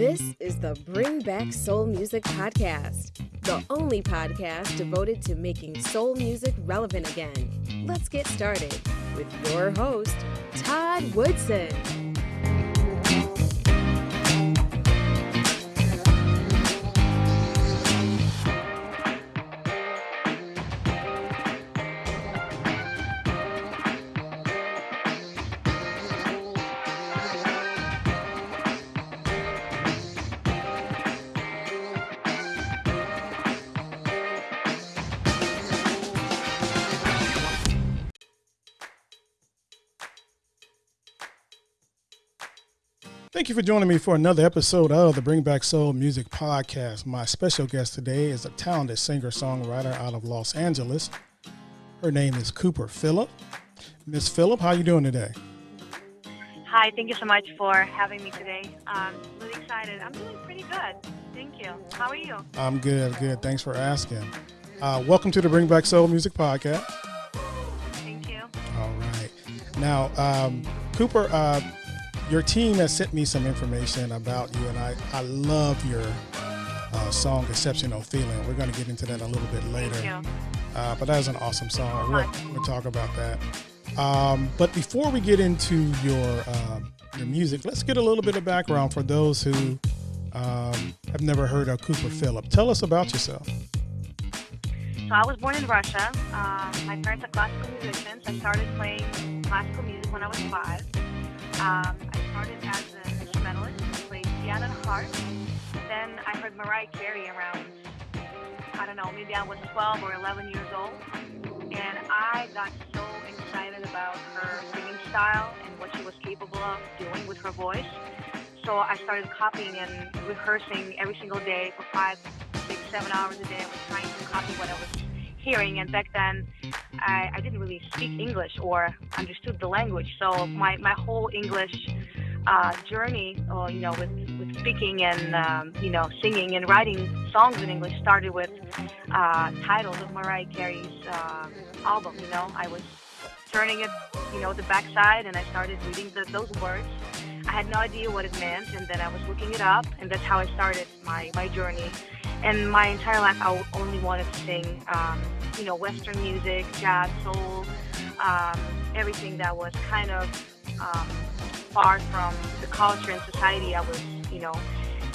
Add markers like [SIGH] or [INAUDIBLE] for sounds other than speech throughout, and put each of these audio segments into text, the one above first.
is the Bring Back Soul Music Podcast, the only podcast devoted to making soul music relevant again. Let's get started with your host, Todd Woodson. Thank you for joining me for another episode of the Bring Back Soul Music Podcast. My special guest today is a talented singer-songwriter out of Los Angeles. Her name is Cooper Phillip. Miss Phillip, how are you doing today? Hi, thank you so much for having me today. I'm really excited. I'm doing pretty good. Thank you. How are you? I'm good, good. Thanks for asking. Uh, welcome to the Bring Back Soul Music Podcast. Thank you. All right. Now, um, Cooper, uh, your team has sent me some information about you, and I, I love your uh, song "Exceptional Feeling." We're going to get into that a little bit later. Thank you. Uh, but that is an awesome song. We'll, we'll talk about that. Um, but before we get into your um, your music, let's get a little bit of background for those who um, have never heard of Cooper Phillip. Tell us about yourself. So I was born in Russia. Um, my parents are classical musicians. I started playing classical music when I was five. Um, I started as an instrumentalist. Played piano and harp. Then I heard Mariah Carey around, I don't know, maybe I was 12 or 11 years old. And I got so excited about her singing style and what she was capable of doing with her voice. So I started copying and rehearsing every single day for five, six, seven hours a day. I was trying to copy what I was hearing. And back then, I, I didn't really speak English or understood the language. So my, my whole English uh, journey, uh, you know, with, with speaking and, um, you know, singing and writing songs in English started with uh, titles of Mariah Carey's uh, album. You know, I was turning it, you know, the backside and I started reading the, those words. I had no idea what it meant, and then I was looking it up, and that's how I started my, my journey. And my entire life, I only wanted to sing, um, you know, Western music, jazz, soul, um, everything that was kind of um, far from the culture and society I was, you know,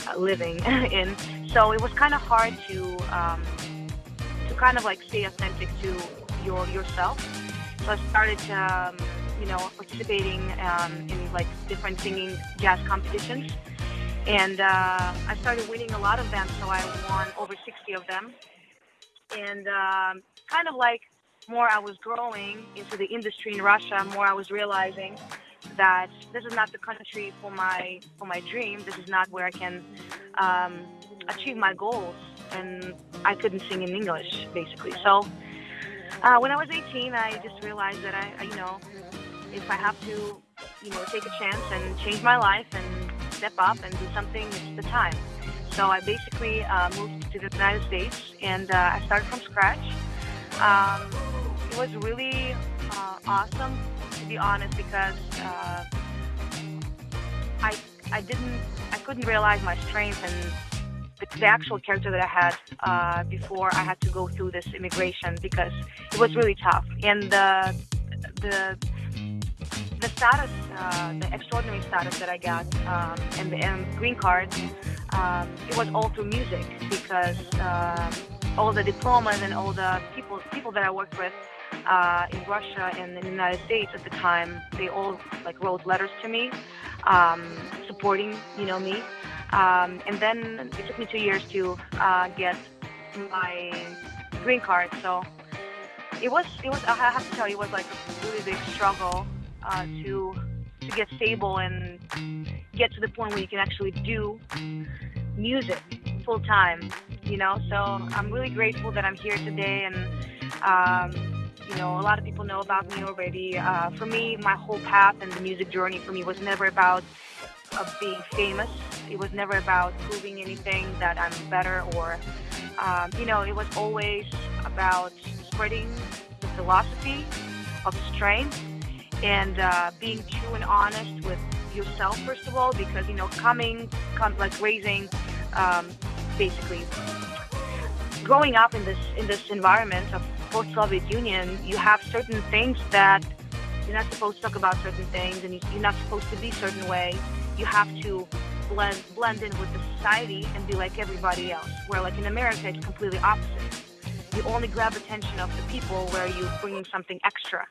uh, living [LAUGHS] in. So it was kind of hard to um, to kind of like stay authentic to your yourself. So I started, um, you know, participating um, in like different singing jazz competitions, and uh, I started winning a lot of them. So I won over 60 of them, and um, kind of like more I was growing into the industry in Russia, more I was realizing that this is not the country for my for my dream. This is not where I can um, achieve my goals, and I couldn't sing in English basically. So uh, when I was 18, I just realized that I, I, you know, if I have to, you know, take a chance and change my life and step up and do something, it's the time. So I basically uh, moved to the United States and uh, I started from scratch. Um, it was really uh, awesome, to be honest, because uh, I I didn't I couldn't realize my strength and the, the actual character that I had uh, before I had to go through this immigration because it was really tough. And the the the status, uh, the extraordinary status that I got, um, and the and green card, um, it was all through music because uh, all the diplomas and all the people people that I worked with uh, in Russia and in the United States at the time, they all like wrote letters to me, um, supporting you know me. Um, and then it took me two years to uh, get my green card. So it was it was I have to tell you it was like a really big struggle uh, to to get stable and get to the point where you can actually do music full time. You know, so I'm really grateful that I'm here today and. Um, you know, a lot of people know about me already. Uh, for me, my whole path and the music journey for me was never about of being famous. It was never about proving anything that I'm better or, um, you know, it was always about spreading the philosophy of strength and uh, being true and honest with yourself first of all because you know coming like raising um, basically growing up in this in this environment of post-Soviet Union, you have certain things that you're not supposed to talk about certain things, and you're not supposed to be certain way. You have to blend blend in with the society and be like everybody else. Where like in America, it's completely opposite. You only grab attention of the people where you're bringing something extra.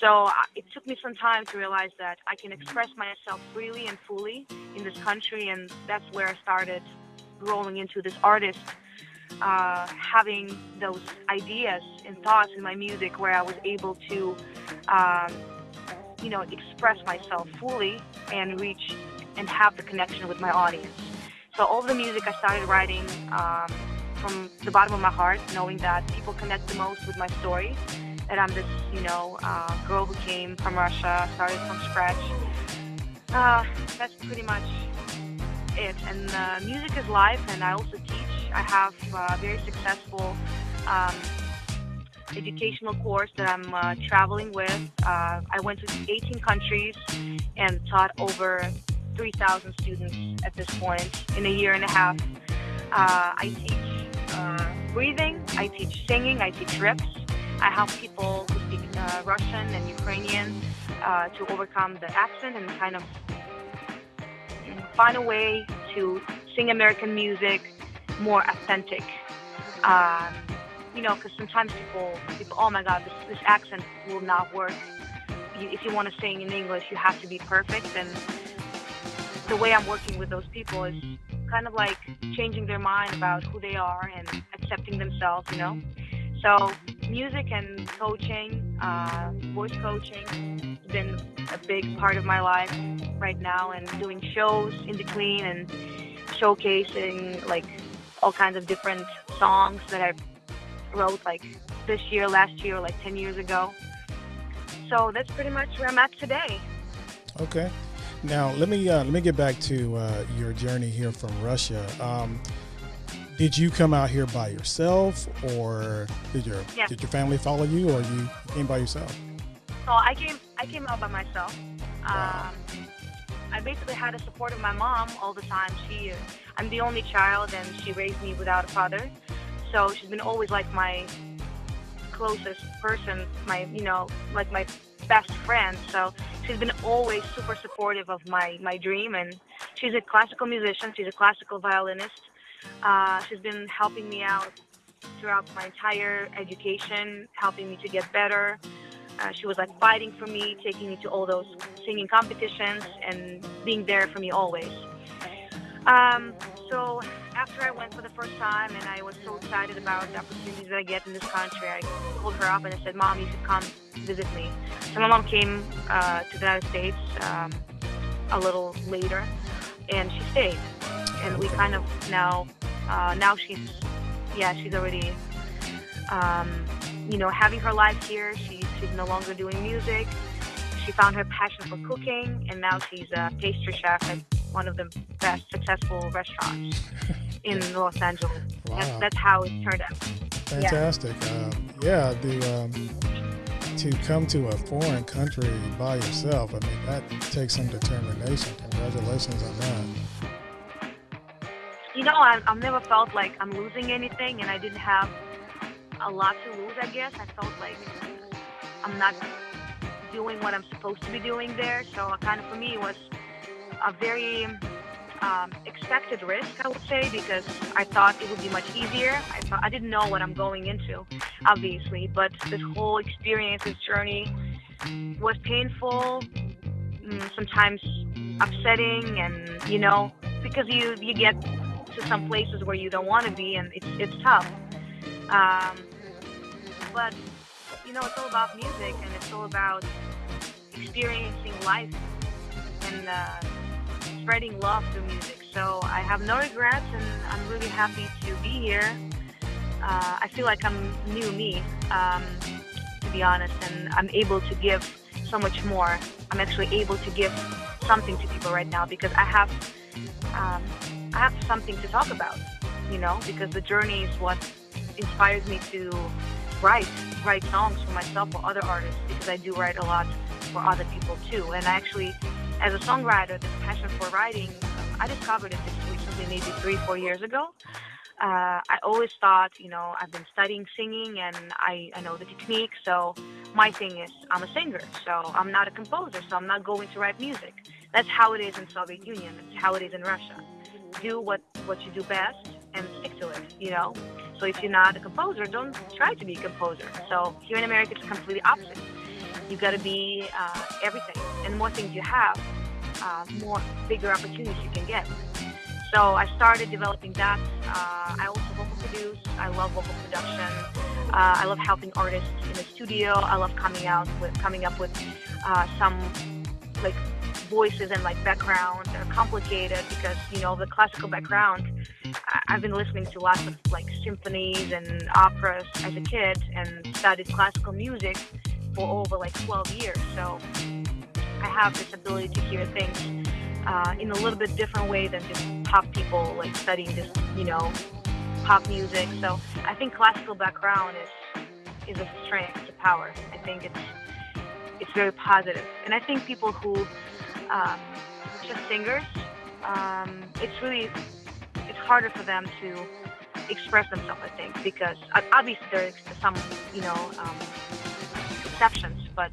So it took me some time to realize that I can express myself freely and fully in this country, and that's where I started rolling into this artist, uh, having those ideas and thoughts in my music where I was able to, um, you know, express myself fully and reach and have the connection with my audience. So all the music I started writing um, from the bottom of my heart, knowing that people connect the most with my story that I'm this, you know, uh, girl who came from Russia, started from scratch. Uh, that's pretty much it. And uh, music is life, and I also teach. I have a very successful um, educational course that I'm uh, traveling with. Uh, I went to 18 countries and taught over 3,000 students at this point in a year and a half. Uh, I teach breathing, I teach singing, I teach riffs. I help people who speak uh, Russian and Ukrainian uh, to overcome the accent and kind of find a way to sing American music more authentic. Um, you know, because sometimes people, people, oh my God, this, this accent will not work. You, if you want to sing in English, you have to be perfect. And the way I'm working with those people is kind of like changing their mind about who they are and accepting themselves, you know. So music and coaching, uh, voice coaching, has been a big part of my life right now, and doing shows in between and showcasing like all kinds of different songs that I wrote like this year, last year, like 10 years ago. So that's pretty much where I'm at today. Okay. Now let me uh, let me get back to uh, your journey here from Russia. Um, did you come out here by yourself, or did your yeah. did your family follow you, or you came by yourself? So I came I came out by myself. Wow. Um, I basically had the support of my mom all the time. She, I'm the only child, and she raised me without a father. So she's been always like my closest person, my you know like my best friend. So she's been always super supportive of my my dream, and she's a classical musician. She's a classical violinist. Uh, she's been helping me out throughout my entire education, helping me to get better. Uh, she was like fighting for me, taking me to all those singing competitions, and being there for me always. Um, so after I went for the first time, and I was so excited about the opportunities that I get in this country, I called her up and I said, "Mom, you should come visit me." So my mom came uh, to the United States um, a little later, and she stayed and we kind of now uh, now she's yeah she's already um, you know having her life here. She's she's no longer doing music. She found her passion for cooking, and now she's a pastry chef at one of the best successful restaurants [LAUGHS] in Los Angeles. Wow. That's, that's how it turned out. Fantastic. Yeah, um, yeah the. Um, to come to a foreign country by yourself, I mean, that takes some determination. Congratulations on that you know, I, I've never felt like I'm losing anything, and I didn't have a lot to lose. I guess I felt like I'm not doing what I'm supposed to be doing there. So, kind of for me, it was a very um, expected risk, I would say, because I thought it would be much easier. I thought I didn't know what I'm going into, obviously, but this whole experience, this journey, was painful, mm, sometimes upsetting, and you know, because you you get to some places where you don't want to be, and it's it's tough. Um, but you know, it's all about music, and it's all about experiencing life and uh, spreading love through music. So I have no regrets, and I'm really happy to be here. Uh, I feel like I'm new me, um, to be honest, and I'm able to give so much more. I'm actually able to give something to people right now because I have um, have something to talk about, you know, because the journey is what inspires me to write, write songs for myself or other artists because I do write a lot for other people too. And actually, as a songwriter, this passion for writing, I discovered it just recently maybe three, four years ago. Uh, I always thought, you know, I've been studying singing and I, I know the technique. So my thing is, I'm a singer, so I'm not a composer, so I'm not going to write music. That's how it is in Soviet Union. It's how it is in Russia. Do what what you do best and stick to it. You know. So if you're not a composer, don't try to be a composer. So here in America, it's completely opposite. You got to be uh, everything, and the more things you have, uh, more bigger opportunities you can get. So I started developing that. Uh, I also vocal produce. I love vocal production. Uh, I love helping artists in the studio. I love coming out with coming up with uh, some like voices and like background are complicated because you know the classical background. I've been listening to lots of like symphonies and operas as a kid and studied classical music for over like 12 years. So I have this ability to hear things uh, in a little bit different way than just pop people like studying just you know pop music. So I think classical background is is a strength, it's a power. I think it's it's very positive, and I think people who um, just singers, um, it's really it's harder for them to express themselves. I think because obviously there's some you know um, exceptions, but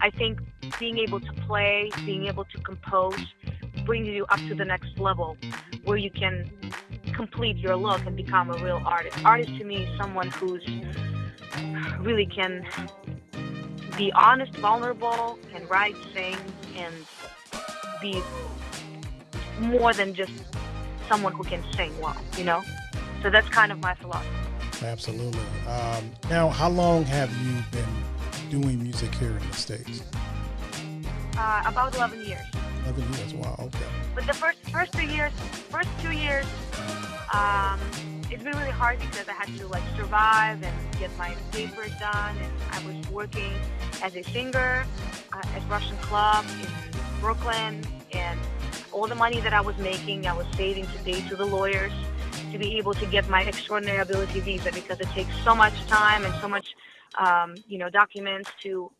I think being able to play, being able to compose, brings you up to the next level where you can complete your look and become a real artist. Artist to me is someone who's really can be honest, vulnerable, can write, sing, and be more than just someone who can sing well, you know? So that's kind of my philosophy. Absolutely. Um, now, how long have you been doing music here in the States? Uh, about 11 years. 11 years. Wow. Okay. But the first first two years, first two years, um, it's been really hard because I had to like survive and get my papers done, and I was working as a singer uh, at Russian club in Brooklyn, and all the money that I was making, I was saving to pay to the lawyers to be able to get my extraordinary ability visa because it takes so much time and so much, um, you know, documents to,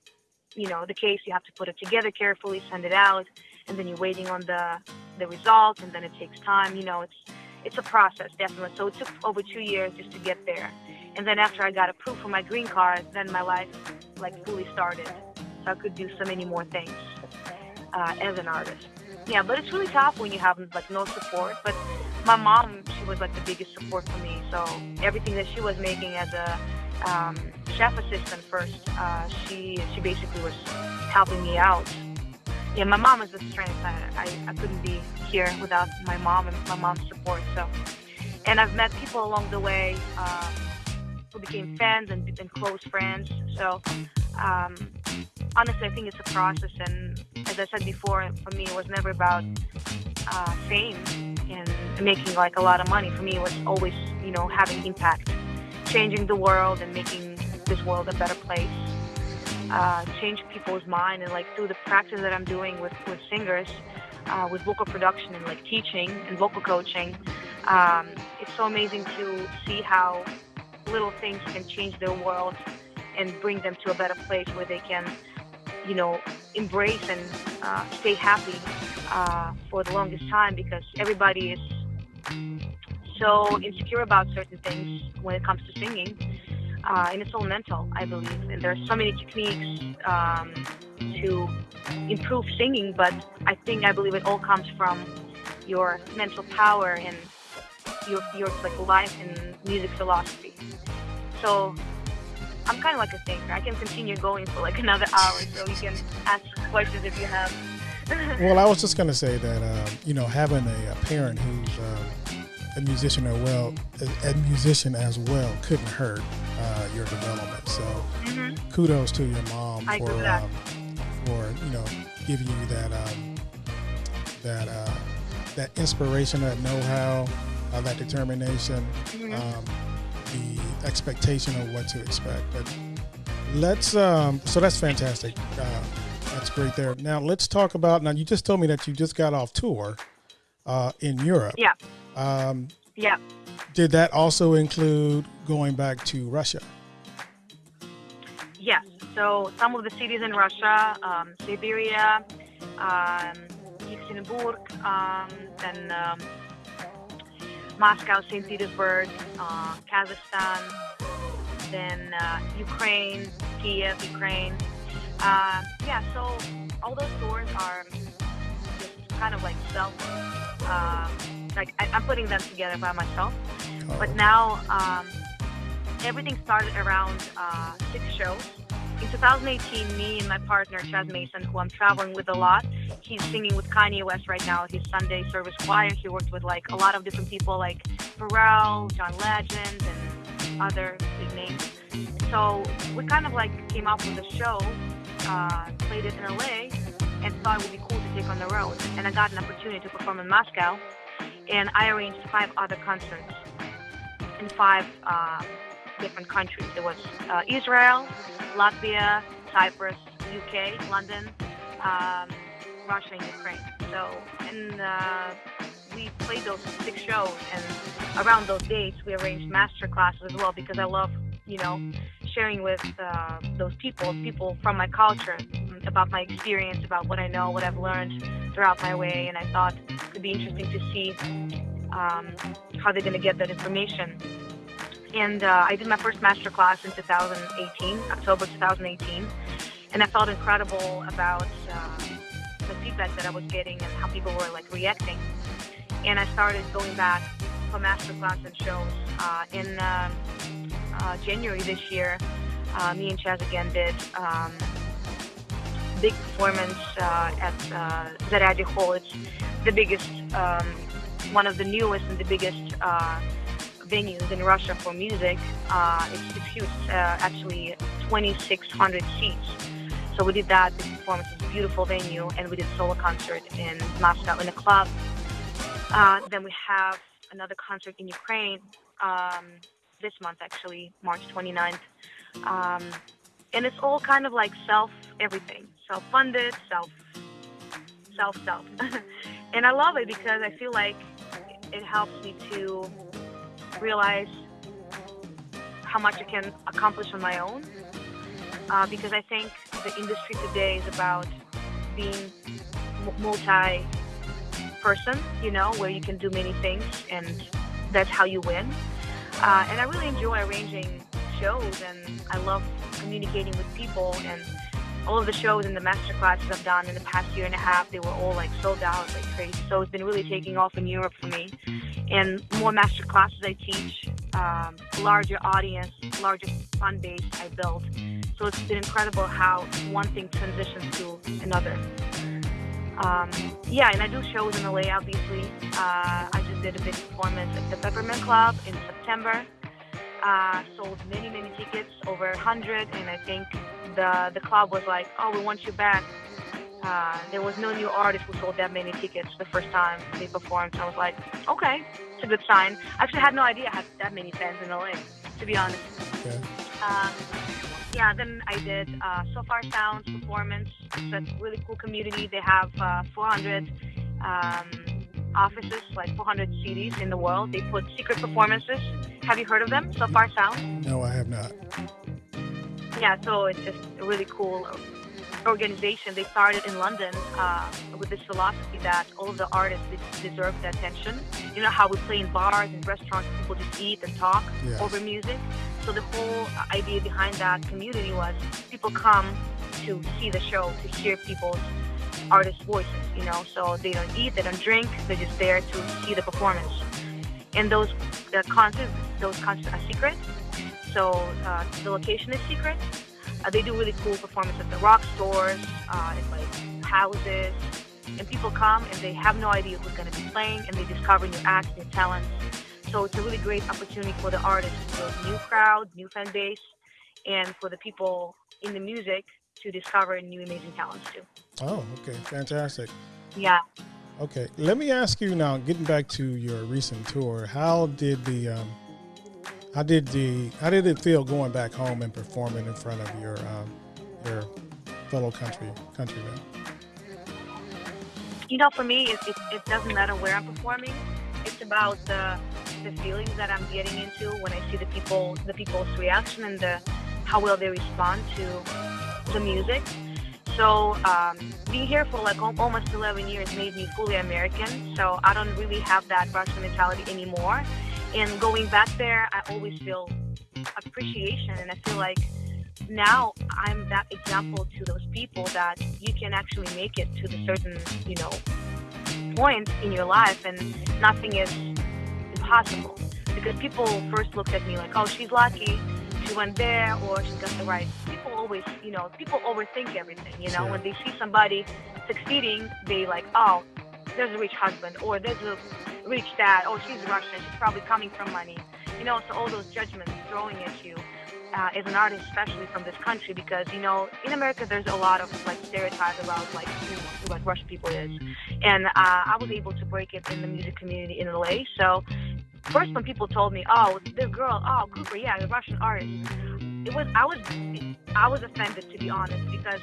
you know, the case. You have to put it together carefully, send it out, and then you're waiting on the the result, and then it takes time. You know, it's it's a process definitely. So it took over two years just to get there, and then after I got approved for my green card, then my life like fully started. So I could do so many more things uh, as an artist. Yeah, but it's really tough when you have like no support. But my mom, she was like the biggest support for me. So everything that she was making as a um, chef assistant first, uh, she she basically was helping me out. Yeah, my mom is the strength. I, I, I couldn't be here without my mom and my mom's support. So, and I've met people along the way um, who became fans and, and close friends. So, um, honestly, I think it's a process. And as I said before, for me, it was never about uh, fame and making like a lot of money. For me, it was always, you know, having impact, changing the world and making this world a better place. Uh, change people's mind and like through the practice that I'm doing with with singers, uh, with vocal production and like teaching and vocal coaching. Um, it's so amazing to see how little things can change their world and bring them to a better place where they can, you know, embrace and uh, stay happy uh, for the longest time because everybody is so insecure about certain things when it comes to singing. Uh, and it's all mental, I believe. And there are so many techniques um, to improve singing, but I think I believe it all comes from your mental power and your your like life and music philosophy. So I'm kind of like a thinker. I can continue going for like another hour, so you can ask questions if you have. [LAUGHS] Well, I was just going to say that, um, you know, having a, a parent who's um, a musician as well, a, a musician as well, couldn't hurt uh, your development. So, hmm kudos to your mom I for agree with that. um, for you know giving you that um, that uh, that inspiration, that know-how, uh, that determination, Mhm. um, the expectation of what to expect. But let's um, so that's fantastic. Uh, that's great there. Now let's talk about. Now you just told me that you just got off tour uh, in Europe. Yeah. Um, Yeah. did that also include going back to Russia? Yes. So some of the cities in Russia, um, Siberia, um, Yekaterinburg, um, then um, Moscow, St. Petersburg, uh, Kazakhstan, then uh, Ukraine, Kiev, Ukraine. Uh, yeah, so all those tours are just kind of like self, uh, like I, am putting them together by myself. Oh. But now um, everything started around uh, six shows. In 2018, me and my partner Chaz Mason, who I'm traveling with a lot, he's singing with Kanye West right now. His Sunday service choir. He worked with like a lot of different people, like Pharrell, John Legend, and other big names. So we kind of like came up with a show, uh, played it in LA, and thought it would be cool to take on the road. And I got an opportunity to perform in Moscow, and I arranged five other concerts in five uh, different countries. There was uh, Israel, Latvia, Cyprus, UK, London, um, Russia, and Ukraine. So, and uh, we played those six shows, and around those dates, we arranged master classes as well because I love, you know, sharing with uh, those people, people from my culture, about my experience, about what I know, what I've learned throughout my way, and I thought it'd be interesting to see um, how they're going to get that information. And uh, I did my first master class in 2018, October 2018. And I felt incredible about uh, the feedback that I was getting and how people were like reacting. And I started going back for master class and shows. Uh, in um, uh, January this year, uh, me and Chaz again did um, big performance uh, at uh, Zaryadye Hall. It's the biggest, um, one of the newest and the biggest venues in Russia for music. Uh, it's, it's huge, uh, actually 2,600 seats. So we did that. The performance is a beautiful venue, and we did solo concert in Moscow in a club. Uh, then we have another concert in Ukraine um, this month, actually, March 29th. Um, and it's all kind of like self everything, self funded, self, self, self. [LAUGHS] and I love it because I feel like it helps me to realize how much I can accomplish on my own. Uh, because I think the industry today is about being multi person, you know, where you can do many things and that's how you win. Uh, and I really enjoy arranging shows and I love communicating with people and all of the shows and the master classes I've done in the past year and a half, they were all like sold out like crazy. So it's been really taking off in Europe for me. And more master classes I teach, um, larger audience, larger fund base I build. So it's been incredible how one thing transitions to another. Um, yeah, and I do shows in LA, obviously. Uh, I just did a big performance at the Peppermint Club in September. Uh, sold many, many tickets, over 100, and I think the the club was like, "Oh, we want you back." Uh, there was no new artist who sold that many tickets the first time they performed. So I was like, "Okay, it's a good sign." I actually had no idea I had that many fans in LA, to be honest. Okay. Um, yeah, then I did uh, Sofar Sounds performance. It's a really cool community. They have uh, 400 um, offices, like 400 cities in the world. They put secret performances. Have you heard of them? Sofar Sounds? No, I have not yeah, so it's just a really cool organization. They started in London uh, with this philosophy that all of the artists deserve the attention. You know how we play in bars and restaurants, people just eat and talk yes. over music. So the whole idea behind that community was people come to see the show, to hear people's artist voices. You know, so they don't eat, they don't drink, they're just there to see the performance. And those the concerts, those concerts are secret. So uh, the location is secret. Uh, they do really cool performances at the rock stores, uh, like houses, and people come and they have no idea who's going to be playing, and they discover new acts, new talents. So it's a really great opportunity for the artists to build new crowd, new fan base, and for the people in the music to discover new amazing talents too. Oh, okay, fantastic. Yeah. Okay, let me ask you now. Getting back to your recent tour, how did the um, how did the how did it feel going back home and performing in front of your um, your fellow country countrymen? You know, for me, it, it, it doesn't matter where I'm performing. It's about the the feelings that I'm getting into when I see the people the people's reaction and the how well they respond to the music. So um, being here for like almost 11 years made me fully American. So I don't really have that Russian mentality anymore. And going back there, I always feel appreciation, and I feel like now I'm that example to those people that you can actually make it to the certain, you know, point in your life, and nothing is impossible. Because people first looked at me like, oh, she's lucky, she went there, or she got the right. Always, you know, people overthink everything. You know, when they see somebody succeeding, they like, oh, there's a rich husband, or there's a rich dad, oh, she's Russian, she's probably coming from money. You know, so all those judgments throwing at you uh, as an artist, especially from this country, because you know in America there's a lot of like stereotypes about like you know, what Russian people is, and uh, I was able to break it in the music community in LA. So first when people told me, oh, this girl, oh, Cooper, yeah, the Russian artist, it was I was I was offended to be honest because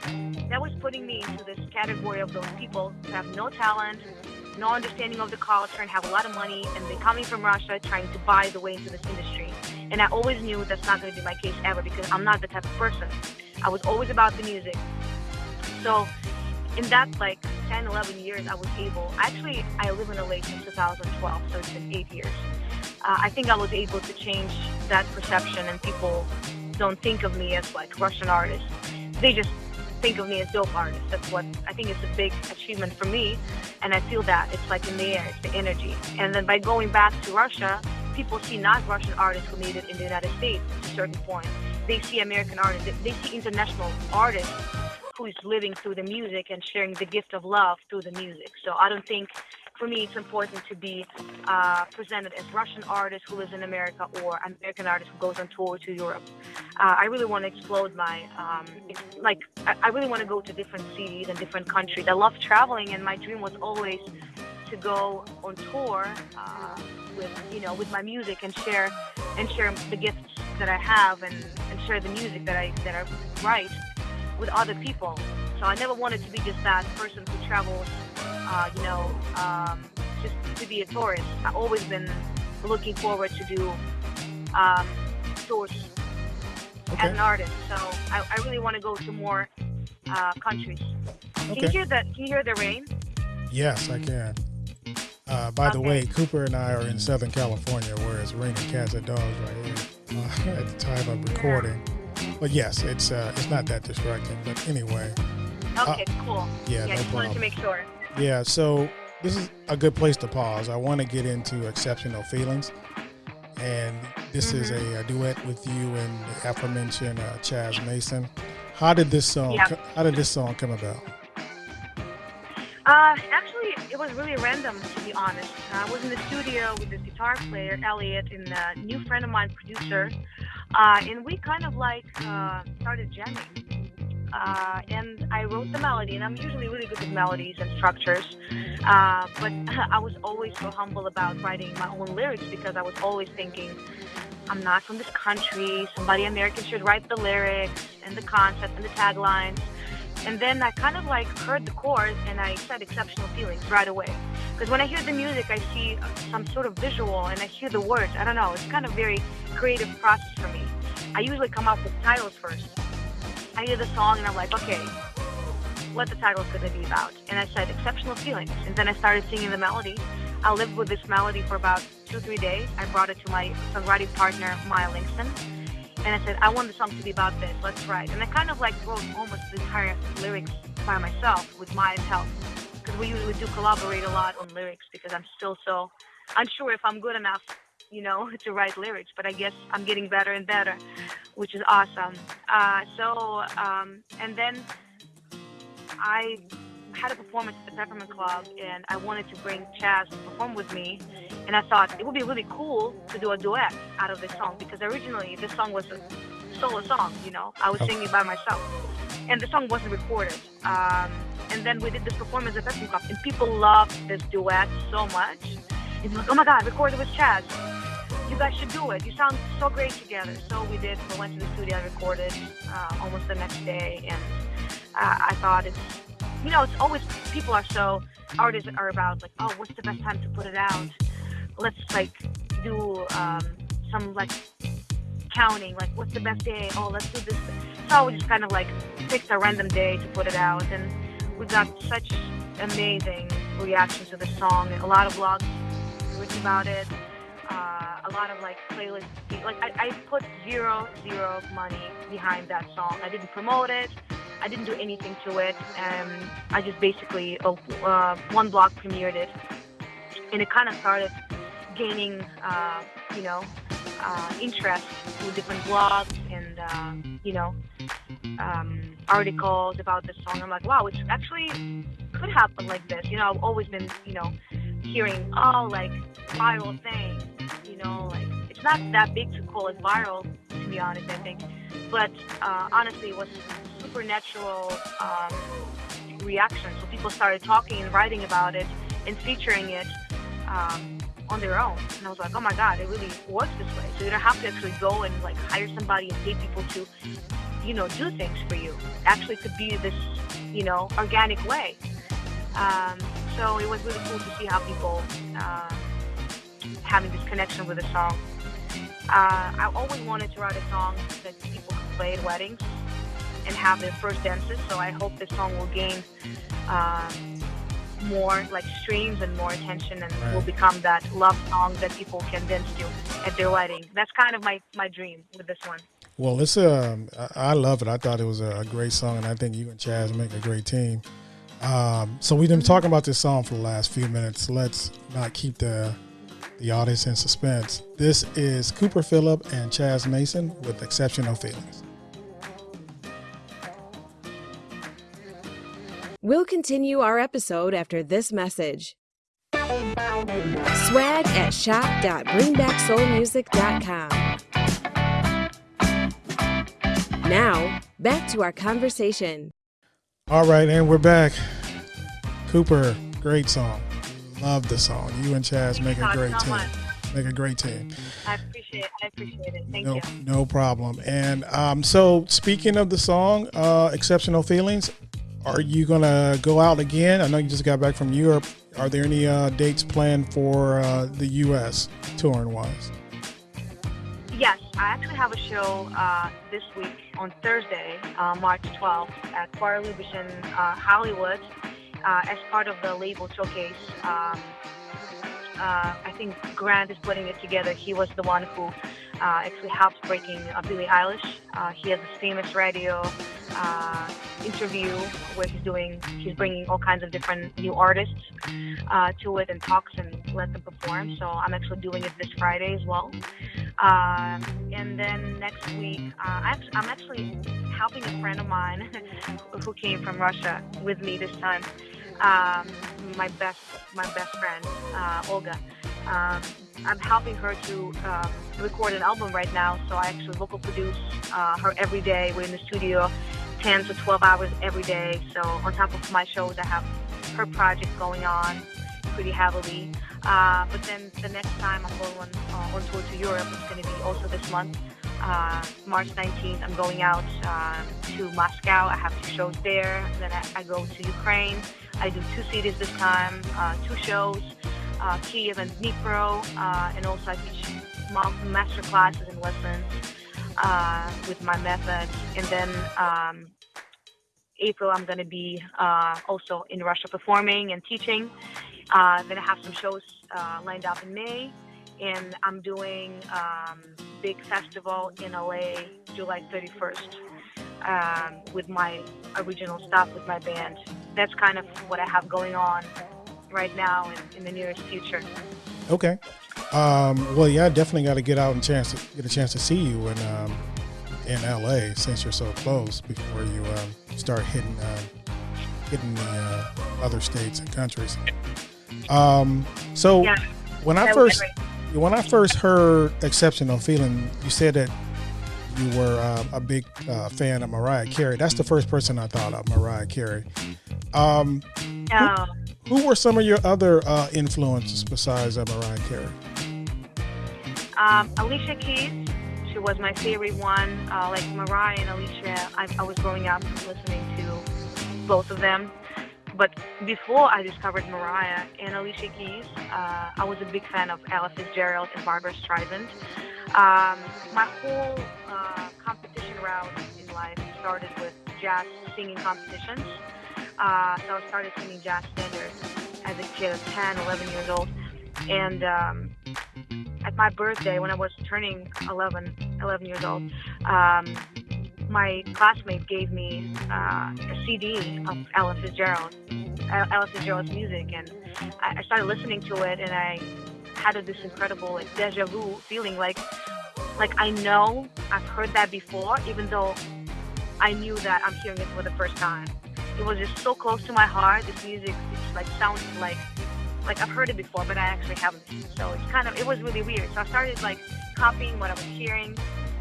that was putting me into this category of those people who have no talent, no understanding of the culture, and have a lot of money, and they're coming from Russia trying to buy the way into this industry. And I always knew that's not going to be my case ever because I'm not the type of person. I was always about the music. So in that like 10, 11 years, I was able. Actually, I live in LA since 2012, so it's been eight years. Uh, I think I was able to change that perception, and people don't think of me as like Russian artist. They just think of me as dope artist. That's what I think is a big achievement for me, and I feel that it's like in the air, it's the energy. And then by going back to Russia, people see not Russian artists who made it in the United States to a certain point. They see American artists. They see international artists who is living through the music and sharing the gift of love through the music. So I don't think for me, it's important to be uh, presented as Russian artist who lives in America or an American artist who goes on tour to Europe. Uh, I really want to explode my, um, like, I, I really want to go to different cities and different countries. I love traveling, and my dream was always to go on tour uh, with, you know, with my music and share and share the gifts that I have and, and share the music that I that I write with other people. So I never wanted to be just that person who travels uh, you know, um, just to be a tourist. I've always been looking forward to do um, tours okay. as an artist. So I, I really want to go to more uh, countries. Okay. Can you hear the Can you hear the rain? Yes, I can. Uh, by okay. the way, Cooper and I are in Southern California, where it's raining cats and dogs right here uh, [LAUGHS] at the time of recording. Yeah. But yes, it's uh, it's not that distracting. But anyway. Okay, cool. Yeah, yeah no just problem. wanted to make sure. Yeah, so this is a good place to pause. I want to get into exceptional feelings, and this mm-hmm. is a, a, duet with you and the aforementioned uh, Chaz Mason. How did this song? Yeah. How did this song come about? Uh, actually, it was really random, to be honest. I was in the studio with this guitar player, Elliot, and a new friend of mine, producer, uh, and we kind of like uh, started jamming uh, and I wrote the melody, and I'm usually really good with melodies and structures. Uh, but [LAUGHS] I was always so humble about writing my own lyrics because I was always thinking, I'm not from this country. Somebody American should write the lyrics and the concept and the taglines. And then I kind of like heard the chords and I said exceptional feelings right away. Because when I hear the music, I see some sort of visual and I hear the words. I don't know. It's kind of very creative process for me. I usually come up with titles first I hear the song and I'm like, okay, what the title's going to be about. And I said, exceptional feelings. And then I started singing the melody. I lived with this melody for about two, three days. I brought it to my songwriting partner, Maya Lingston. And I said, I want the song to be about this. Let's write. And I kind of like wrote almost the entire lyrics by myself with Maya's help. Because we usually do collaborate a lot on lyrics because I'm still so unsure if I'm good enough you know, [LAUGHS] to write lyrics, but I guess I'm getting better and better, which is awesome. Uh, so, um, and then I had a performance at the Peppermint Club, and I wanted to bring Chaz to perform with me. And I thought it would be really cool to do a duet out of this song because originally this song was a solo song, you know, I was singing by myself, and the song wasn't recorded. Um, and then we did this performance at Peppermint Club, and people loved this duet so much. It's like, oh my God, record it with Chaz you guys should do it. You sound so great together. So we did. We went to the studio and recorded uh, almost the next day. And uh, I thought it's, you know, it's always, people are so, artists are about like, oh, what's the best time to put it out? Let's like do um, some like counting, like, what's the best day? Oh, let's do this. So we just kind of like picked a random day to put it out, and we got such amazing reaction to the song. A lot of blogs written about it. Uh, a lot of like playlists. Like I, I put zero zero money behind that song. I didn't promote it. I didn't do anything to it. and I just basically uh, uh, one blog premiered it, and it kind of started gaining, uh, you know, uh, interest through different blogs and uh, you know um, articles about the song. I'm like, wow, it actually could happen like this. You know, I've always been, you know, hearing, oh, like viral thing. You know, like it's not that big to call it viral, to be honest. I think, but uh, honestly, it was a supernatural um, reaction. So people started talking and writing about it and featuring it. Um, on their own. And I was like, oh my God, it really works this way. So you don't have to actually go and like hire somebody and pay people to, you know, do things for you. Actually could be this, you know, organic way. Um, so it was really cool to see how people uh, having this connection with the song. Uh, I always wanted to write a song that people could play at weddings and have their first dances. So I hope this song will gain uh, more like streams and more attention and right. will become that love song that people can dance to at their wedding. That's kind of my, my dream with this one. Well, it's um, I love it. I thought it was a great song, and I think you and Chaz make a great team. Um, so we've been talking about this song for the last few minutes. Let's not keep the the audience in suspense. This is Cooper Phillip and Chaz Mason with Exceptional Feelings. We'll continue our episode after this message. Swag at shop.bringbacksoulmusic.com. Now, back to our conversation. All right, and we're back. Cooper, great song. Love the song. You and Chaz make a great team. Much. Make a great team. I appreciate it. I appreciate it. Thank no, you. No problem. And um, so, speaking of the song, uh, Exceptional Feelings, are you going to go out again? I know you just got back from Europe. Are there any uh, dates planned for uh, the U.S. touring wise? Yes, I actually have a show uh, this week on Thursday, uh, March 12th at Choir Lubitsch uh, Hollywood uh, as part of the label showcase. Um, I think Grant is putting it together. He was the one who actually helped breaking Billie Eilish. he has this famous radio uh, interview where he's doing, he's bringing all kinds of different new artists uh, to it and talks and let them perform. So I'm actually doing it this Friday as well. Um, and then next week, uh, I'm actually helping a friend of mine [LAUGHS] who came from Russia with me this time. Um, my best, my best friend, uh, Olga. Um, I'm helping her to um, record an album right now, so I actually vocal produce uh, her every day. We're in the studio 10 to 12 hours every day. So on top of my shows, I have her project going on pretty heavily. Uh, but then the next time I'm going on, uh, on tour to Europe, it's going to be also this month. Uh, March 19th, I'm going out uh, to Moscow. I have two shows there. Then I, I, go to Ukraine. I do two cities this time, uh, two shows, uh, Kiev and Dnipro, and also I teach master classes and lessons uh, with my method. And then um, April, I'm going to be uh, also in Russia performing and teaching. Uh, then I have some shows uh, lined up in May. And I'm doing um, big festival in LA July 31st um, with my original stuff with my band. That's kind of what I have going on right now and in the nearest future. Okay. Um, well, yeah, I definitely got to get out and chance to get a chance to see you in um, in LA since you're so close before you um, start hitting uh, hitting the uh, other states and countries. Um, so yeah, when I first when I first heard "Exceptional Feeling," you said that you were uh, a big uh, fan of Mariah Carey. That's the first person I thought of, Mariah Carey. Um, oh. who, who, were some of your other uh, influences besides uh, Mariah Carey? Um, Alicia Keys, she was my favorite one. Uh, like Mariah and Alicia, I, I was growing up listening to both of them. But before I discovered Mariah and Alicia Keys, uh, I was a big fan of Ella Fitzgerald and Barbra Streisand. Um, my whole uh, competition route in life started with jazz singing competitions. Uh, so I started singing jazz standards as a kid of 10, 11 years old. And um, at my birthday, when I was turning 11, 11 years old, um, my classmate gave me uh, a CD of Ella Fitzgerald, Ella Fitzgerald's music, and I, I started listening to it, and I had this incredible like deja vu feeling, like like I know I've heard that before, even though I knew that I'm hearing it for the first time. It was just so close to my heart. This music just like sounded like like I've heard it before, but I actually haven't. So it's kind of it was really weird. So I started like copying what I was hearing,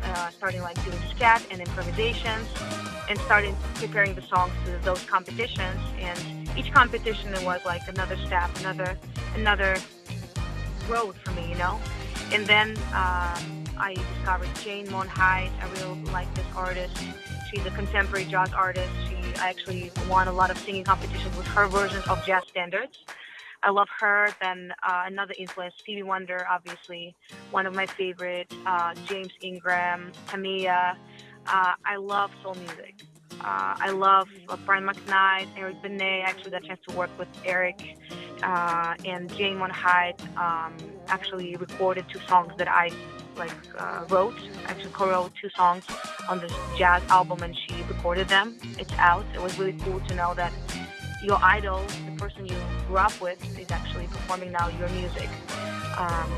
uh, starting like doing scat and improvisations, and started preparing the songs to those competitions. And each competition was like another step, another another road for me, you know. And then um, I discovered Jane Monheit. I really like this artist. She's a contemporary jazz artist. She actually won a lot of singing competitions with her versions of jazz standards. I love her. Then uh, another influence, Stevie Wonder, obviously, one of my favorite. Uh, James Ingram, Tamia. Uh, I love soul music. Uh, I love uh, Brian McKnight, Eric Benet. I actually got a chance to work with Eric uh, and Jane Monheit. Um, actually recorded two songs that I like wrote. Actually co-wrote two songs on this jazz album, and she recorded them. It's out. It was really cool to know that your idol, the person you grew up with, is actually performing now your music. Um,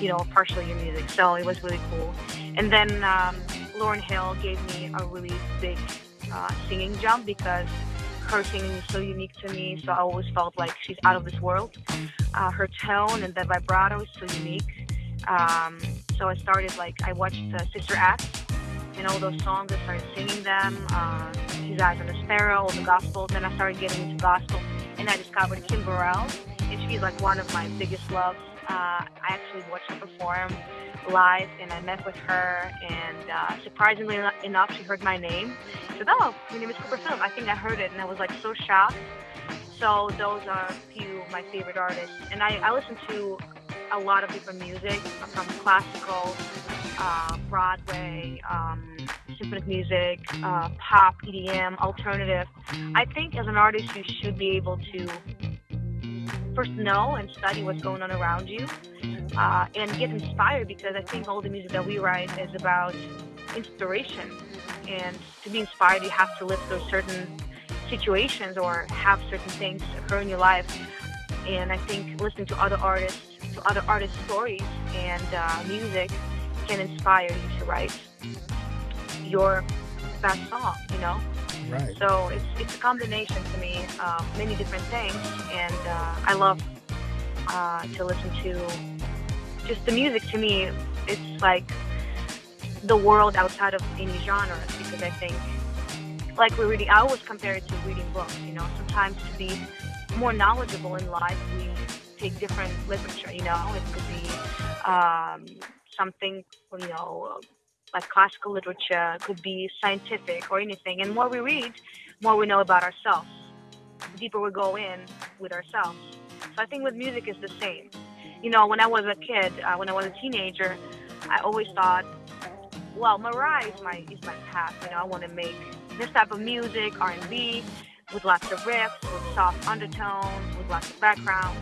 you know, partially your music. So it was really cool. And then um, Lauryn Hill gave me a really big uh, singing jump because her singing is so unique to me. So I always felt like she's out of this world. Uh, her tone and the vibrato is so unique. Um, so I started like I watched uh, Sister Act and all those songs. I started singing them. Uh, His Eyes on a Sparrow, all the gospels. Then I started getting into gospel, and I discovered Kim Burrell, and she's like one of my biggest loves. Uh, I actually watched her perform live, and I met with her, and uh, surprisingly enough, she heard my name. She said, "Oh, your name is Cooper Phillip." I think I heard it, and I was like so shocked. So those are a few of my favorite artists, and I, I listen to a lot of different music from classical, uh, Broadway, um, symphonic music, uh, pop, EDM, alternative. I think as an artist, you should be able to first know and study what's going on around you uh, and get inspired because I think all the music that we write is about inspiration. And to be inspired, you have to live through certain situations or have certain things occur in your life. And I think listening to other artists, other artists' stories and uh, music can inspire you to write your best song, you know? Right. So it's, it's a combination to me of many different things, and uh, I love uh, to listen to just the music. To me, it's like the world outside of any genre because I think, like we're reading, I always compare it to reading books. You know, sometimes to be more knowledgeable in life, we take different literature. You know, it could be um, something, you know like classical literature, it could be scientific or anything. And more we read, more we know about ourselves. The deeper we go in with ourselves. So I think with music is the same. You know, when I was a kid, uh, when I was a teenager, I always thought, well, Mariah is my is my path. You know, I want to make this type of music, R&B, with lots of riffs, with soft undertones, with lots of backgrounds.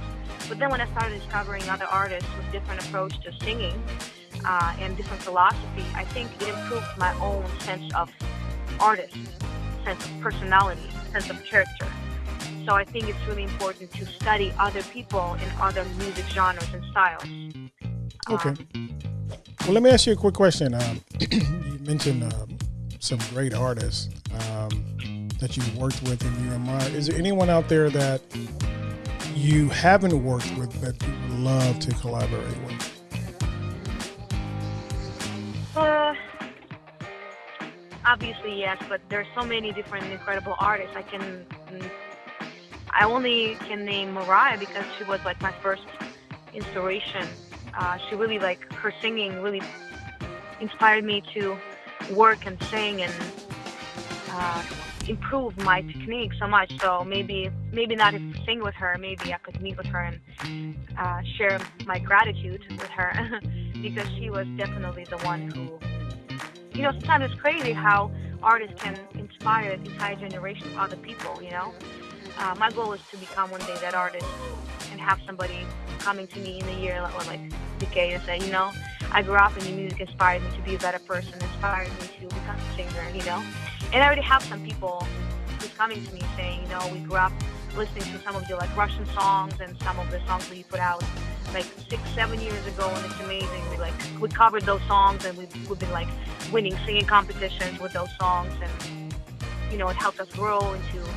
But then when I started discovering other artists with different approach to singing, uh, and different philosophy, I think it improved my own sense of artist, sense of personality, sense of character. So I think it's really important to study other people in other music genres and styles. Okay. Um, well, let me ask you a quick question. Um, [CLEARS THROAT] you mentioned um, some great artists um, that you've worked with and you admire. Is there anyone out there that you haven't worked with that you would love to collaborate with? Uh, obviously yes, but there's so many different incredible artists. I can, I only can name Mariah because she was like my first inspiration. Uh, she really like her singing really inspired me to work and sing and uh, improve my technique so much. So maybe maybe not sing with her. Maybe I could meet with her and uh, share my gratitude with her [LAUGHS] because she was definitely the one who. You know, sometimes it's crazy how artists can inspire an entire generation of other people. You know, uh, my goal is to become one day that artist and have somebody coming to me in a year or like decade and say, you know, I grew up and your music inspired me to be a better person, inspired me to become a singer, you know. And I already have some people who's coming to me saying, you know, we grew up listening to some of your like Russian songs and some of the songs that you put out like six, seven years ago, and it's amazing. We like we covered those songs, and we've, we've been like winning singing competitions with those songs, and you know, it helped us grow into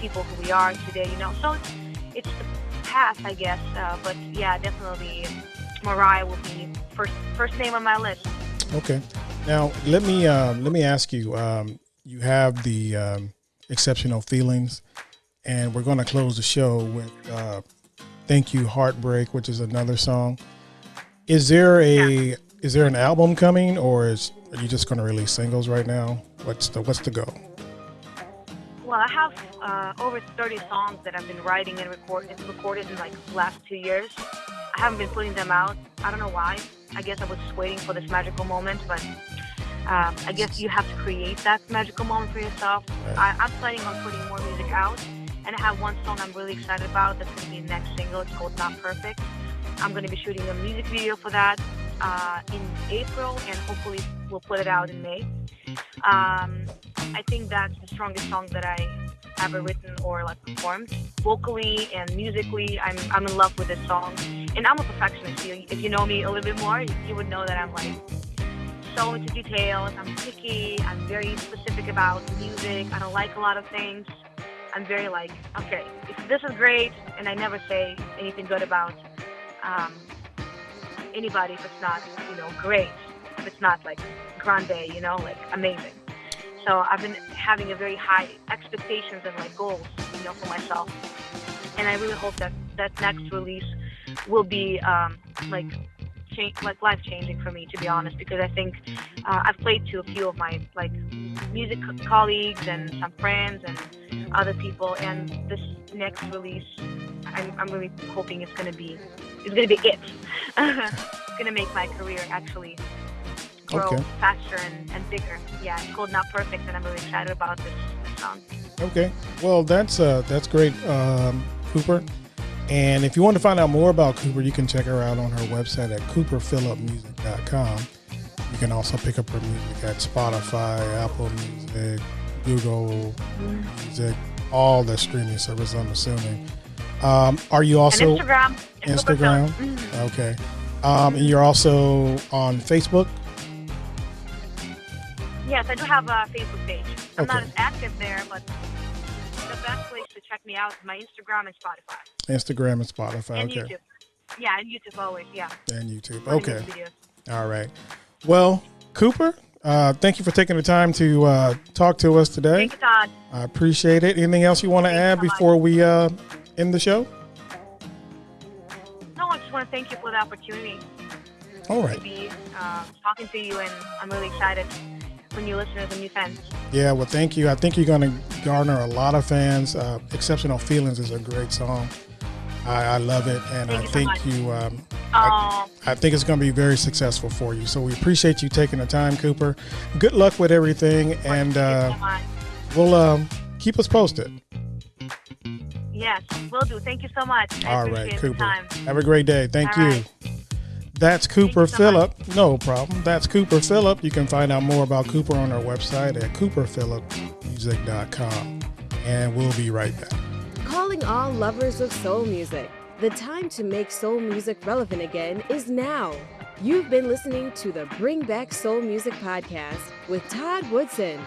people who we are today. You know, so it's it's the past, I guess. Uh, but yeah, definitely, Mariah will be first first name on my list. Okay. Now let me uh, let me ask you. Um, you have the um, exceptional feelings, and we're going to close the show with uh, "Thank You Heartbreak," which is another song. Is there a yeah. is there an album coming, or is are you just going to release singles right now? What's the what's the goal? Well, I have uh, over 30 songs that I've been writing and record, recorded in like the last two years. I haven't been putting them out. I don't know why. I guess I was waiting for this magical moment, but um, I guess you have to create that magical moment for yourself. I, am planning on putting more music out, and I have one song I'm really excited about that's going to be the next single. It's called Not Perfect. I'm going to be shooting a music video for that uh, in April, and hopefully we'll put it out in May. Um, I think that's the strongest song that I ever written or like performed. Vocally and musically, I'm I'm in love with this song, and I'm a perfectionist. If you know me a little bit more, you would know that I'm like so into details. I'm picky. I'm very specific about music. I don't like a lot of things. I'm very like, okay, if this is great, and I never say anything good about um, anybody if it's not, you know, great. If it's not like grande, you know, like amazing. So I've been having a very high expectations and like goals, you know, for myself. And I really hope that that next release will be um, like like life changing for me, to be honest, because I think uh, I've played to a few of my like music colleagues and some friends and other people, and this next release, I'm, I'm really hoping it's gonna be it's gonna be it. [LAUGHS] it's gonna make my career actually grow okay. faster and, and bigger. Yeah, it's called Not Perfect, and I'm really excited about this, this song. Okay, well that's uh, that's great, um, Cooper. And if you want to find out more about Cooper, you can check her out on her website at cooperphillipmusic.com. You can also pick up her music at Spotify, Apple Music, Google. Music, all the streaming services. I'm assuming. Um, are you also and Instagram? Instagram. Mm-hmm. Okay. Um, and you're also on Facebook. Yes, I do have a Facebook page. I'm okay. not as active there, but check me out my Instagram and Spotify. Instagram and Spotify. And okay. YouTube. Yeah, and YouTube always. Yeah. And YouTube. Okay. All right. Well, Cooper, uh, thank you for taking the time to uh, talk to us today. Thank you, Todd. I appreciate it. Anything else you want to add so before we uh, end the show? No, I just want to thank you for the opportunity. All right. To be uh, talking to you, and I'm really excited for new listeners and new fans. Yeah, well, thank you. I think you're going to garner a lot of fans. Uh, Exceptional Feelings is a great song. I, I love it, and thank I think so you. Um, I, I, think it's going to be very successful for you. So we appreciate you taking the time, Cooper. Good luck with everything, and uh, so we'll um, keep us posted. Yes, will do. Thank you so much. I All right, Cooper. Have a great day. Thank All you. Right. That's Cooper so Phillip. Much. No problem. That's Cooper Phillip. You can find out more about Cooper on our website at cooperphillipmusic.com. And we'll be right back. Calling all lovers of soul music. The time to make soul music relevant again is now. You've been listening to the Bring Back Soul Music podcast with Todd Woodson.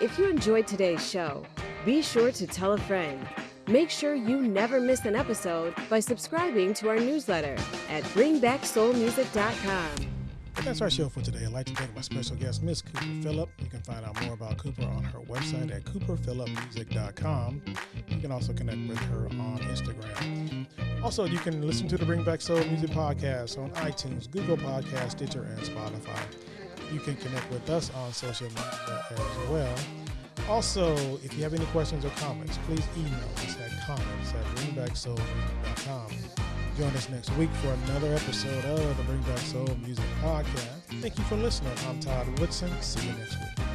If you enjoyed today's show, be sure to tell a friend. Make sure you never miss an episode by subscribing to our newsletter at bringbacksoulmusic.com. That's our show for today. I'd like to thank my special guest, Miss Cooper Phillip. You can find out more about Cooper on her website at cooperphillipmusic.com. You can also connect with her on Instagram. Also, you can listen to the Bring Back Soul Music podcast on iTunes, Google Podcast, Stitcher, and Spotify. You can connect with us on social media as well. Also, if you have any questions or comments, please email us at comments at bringbacksoulmusic.com. Join us next week for another episode of the Bring Back Soul Music Podcast. Thank you for listening. I'm Todd Woodson. See you next week.